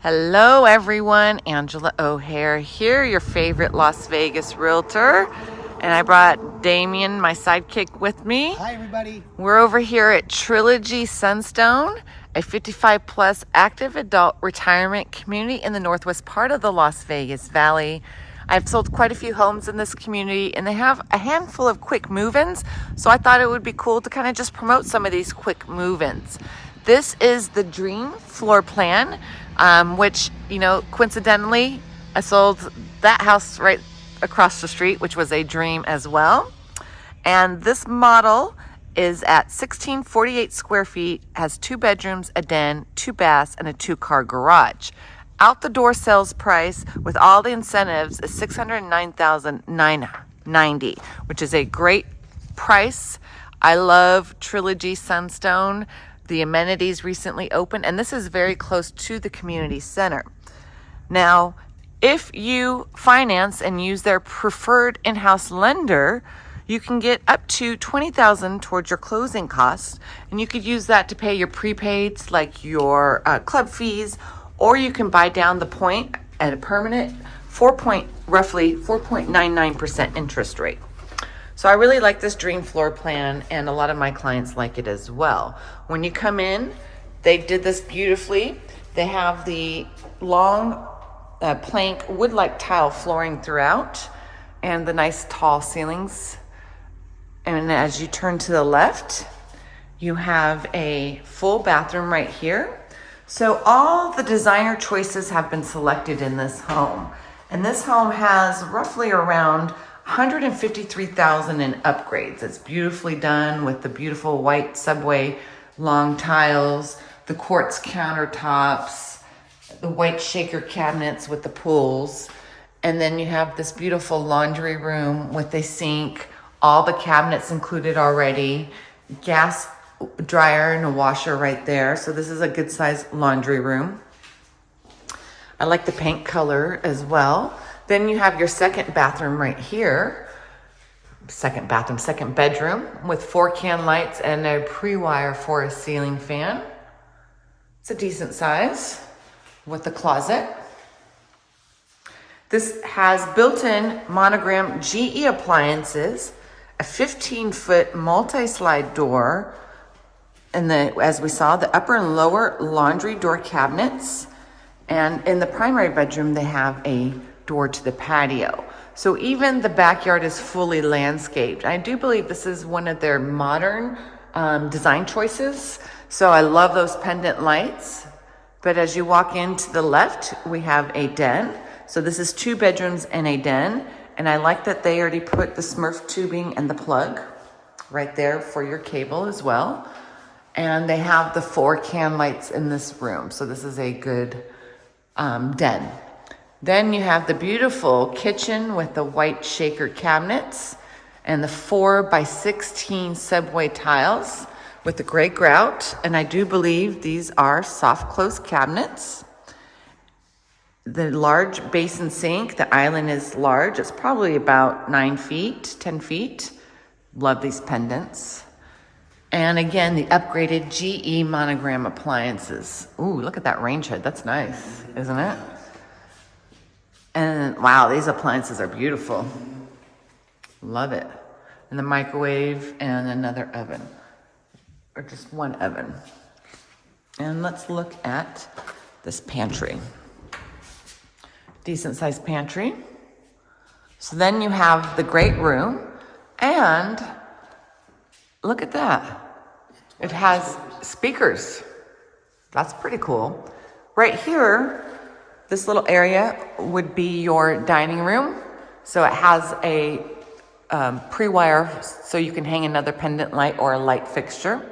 Hello, everyone. Angela O'Hare here, your favorite Las Vegas realtor. And I brought Damien, my sidekick, with me. Hi, everybody. We're over here at Trilogy Sunstone, a 55 plus active adult retirement community in the northwest part of the Las Vegas Valley. I've sold quite a few homes in this community and they have a handful of quick move-ins. So I thought it would be cool to kind of just promote some of these quick move-ins. This is the dream floor plan, um, which, you know, coincidentally, I sold that house right across the street, which was a dream as well. And this model is at 1648 square feet, has two bedrooms, a den, two baths, and a two car garage. Out the door sales price with all the incentives is 609,990, which is a great price. I love Trilogy Sunstone. The amenities recently opened, and this is very close to the community center. Now, if you finance and use their preferred in-house lender, you can get up to 20000 towards your closing costs, and you could use that to pay your prepaids like your uh, club fees, or you can buy down the point at a permanent 4 point, roughly 4.99% interest rate. So I really like this dream floor plan and a lot of my clients like it as well. When you come in, they did this beautifully. They have the long uh, plank wood-like tile flooring throughout and the nice tall ceilings. And as you turn to the left, you have a full bathroom right here. So all the designer choices have been selected in this home. And this home has roughly around 153,000 in upgrades. It's beautifully done with the beautiful white subway long tiles, the quartz countertops, the white shaker cabinets with the pools. And then you have this beautiful laundry room with a sink, all the cabinets included already, gas dryer and a washer right there. So this is a good size laundry room. I like the paint color as well. Then you have your second bathroom right here. Second bathroom, second bedroom with four can lights and a pre-wire for a ceiling fan. It's a decent size with a closet. This has built-in monogram GE appliances, a 15 foot multi-slide door, and the, as we saw, the upper and lower laundry door cabinets. And in the primary bedroom, they have a door to the patio. So even the backyard is fully landscaped. I do believe this is one of their modern um, design choices. So I love those pendant lights. But as you walk into the left, we have a den. So this is two bedrooms and a den. And I like that they already put the Smurf tubing and the plug right there for your cable as well. And they have the four can lights in this room. So this is a good um, den. Then you have the beautiful kitchen with the white shaker cabinets and the four by 16 subway tiles with the gray grout. And I do believe these are soft close cabinets. The large basin sink, the island is large. It's probably about nine feet, 10 feet. Love these pendants. And again, the upgraded GE monogram appliances. Ooh, look at that range hood. That's nice, isn't it? And wow, these appliances are beautiful. Love it. And the microwave and another oven, or just one oven. And let's look at this pantry. Decent sized pantry. So then you have the great room and look at that. It has speakers. That's pretty cool. Right here, this little area would be your dining room. So it has a um, pre-wire so you can hang another pendant light or a light fixture.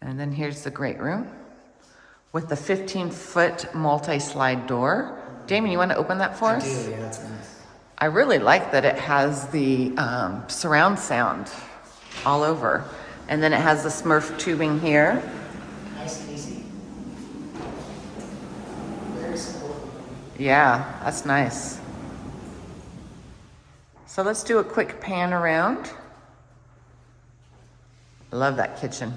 And then here's the great room with the 15 foot multi-slide door. Damien, you want to open that for I us? do, yeah, that's nice. I really like that it has the um, surround sound all over. And then it has the Smurf tubing here. Nice and easy. Very simple. Yeah, that's nice. So let's do a quick pan around. Love that kitchen.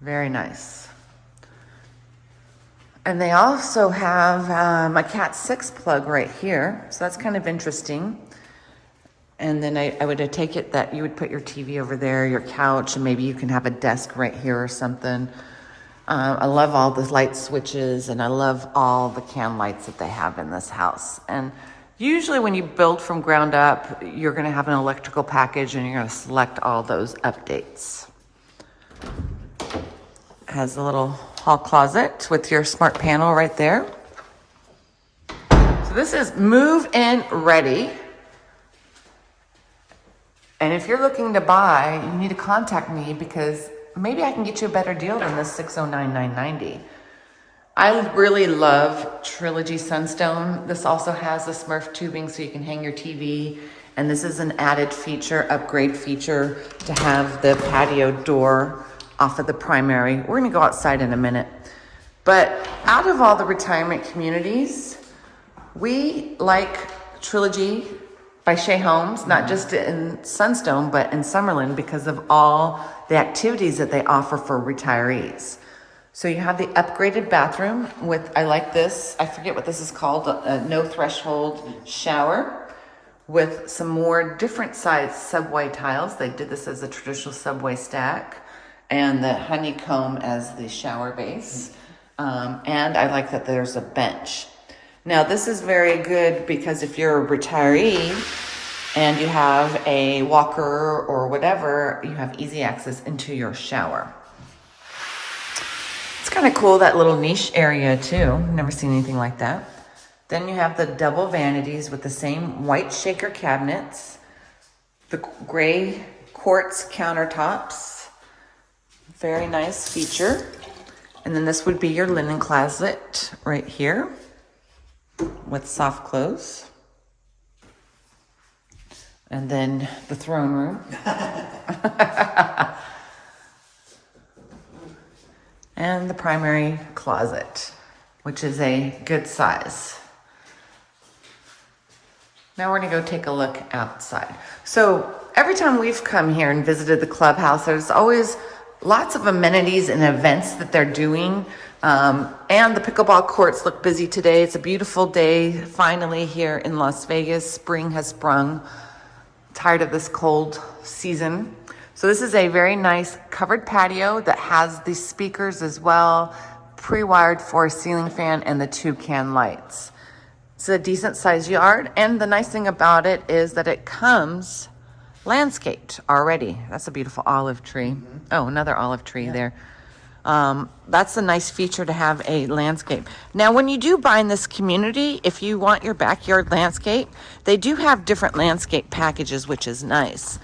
Very nice. And they also have um, a Cat 6 plug right here. So that's kind of interesting. And then I, I would take it that you would put your TV over there, your couch, and maybe you can have a desk right here or something. Uh, I love all the light switches and I love all the can lights that they have in this house. And usually when you build from ground up, you're gonna have an electrical package and you're gonna select all those updates. Has a little hall closet with your smart panel right there. So this is move in ready. And if you're looking to buy, you need to contact me because maybe I can get you a better deal than this 609990. I really love Trilogy Sunstone. This also has the Smurf tubing so you can hang your TV. And this is an added feature, upgrade feature to have the patio door off of the primary. We're gonna go outside in a minute. But out of all the retirement communities, we like Trilogy by Shea Homes, not mm-hmm. just in Sunstone, but in Summerlin because of all the activities that they offer for retirees. So you have the upgraded bathroom with, I like this, I forget what this is called, a, a no threshold shower with some more different size subway tiles. They did this as a traditional subway stack and the honeycomb as the shower base. Mm-hmm. Um, and I like that there's a bench. Now this is very good because if you're a retiree and you have a walker or whatever, you have easy access into your shower. It's kind of cool, that little niche area too. Never seen anything like that. Then you have the double vanities with the same white shaker cabinets, the gray quartz countertops. Very nice feature. And then this would be your linen closet right here with soft close. And then the throne room. and the primary closet, which is a good size. Now we're gonna go take a look outside. So every time we've come here and visited the clubhouse, there's always lots of amenities and events that they're doing. Um, and the pickleball courts look busy today. It's a beautiful day finally here in Las Vegas. Spring has sprung. Tired of this cold season. So this is a very nice covered patio that has the speakers as well, pre-wired for a ceiling fan and the two can lights. It's a decent sized yard. And the nice thing about it is that it comes landscaped already. That's a beautiful olive tree. Mm -hmm. Oh, another olive tree yeah. there. Um, that's a nice feature to have a landscape. Now, when you do buy in this community, if you want your backyard landscape, they do have different landscape packages, which is nice.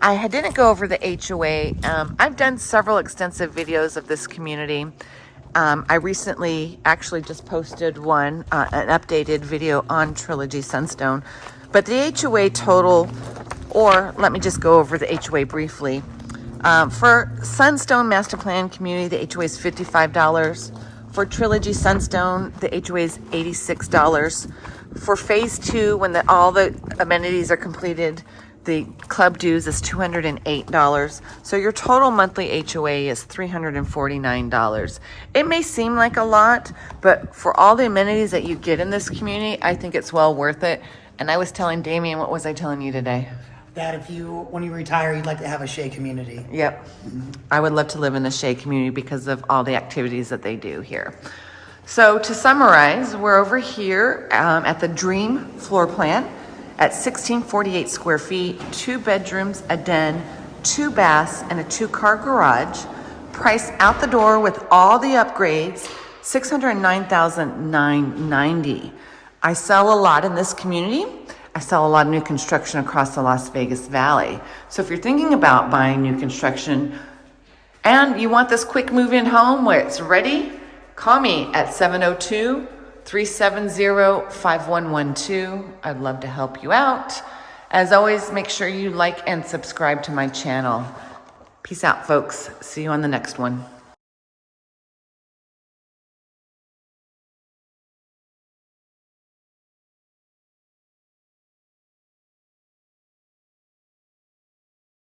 I didn't go over the HOA. Um, I've done several extensive videos of this community. Um, I recently actually just posted one, uh, an updated video on Trilogy Sunstone. But the HOA total, or let me just go over the HOA briefly. Um, for Sunstone Master Plan Community, the HOA is $55. For Trilogy Sunstone, the HOA is $86. For Phase 2, when the, all the amenities are completed, the club dues is $208. So your total monthly HOA is $349. It may seem like a lot, but for all the amenities that you get in this community, I think it's well worth it. And I was telling Damien, what was I telling you today? That if you, when you retire, you'd like to have a Shea community. Yep. I would love to live in the Shea community because of all the activities that they do here. So to summarize, we're over here um, at the Dream floor plan at 1648 square feet, two bedrooms, a den, two baths, and a two-car garage. Price out the door with all the upgrades, 609,990. I sell a lot in this community. I sell a lot of new construction across the Las Vegas Valley. So if you're thinking about buying new construction and you want this quick move in home where it's ready, call me at 702 370 5112. I'd love to help you out. As always, make sure you like and subscribe to my channel. Peace out, folks. See you on the next one.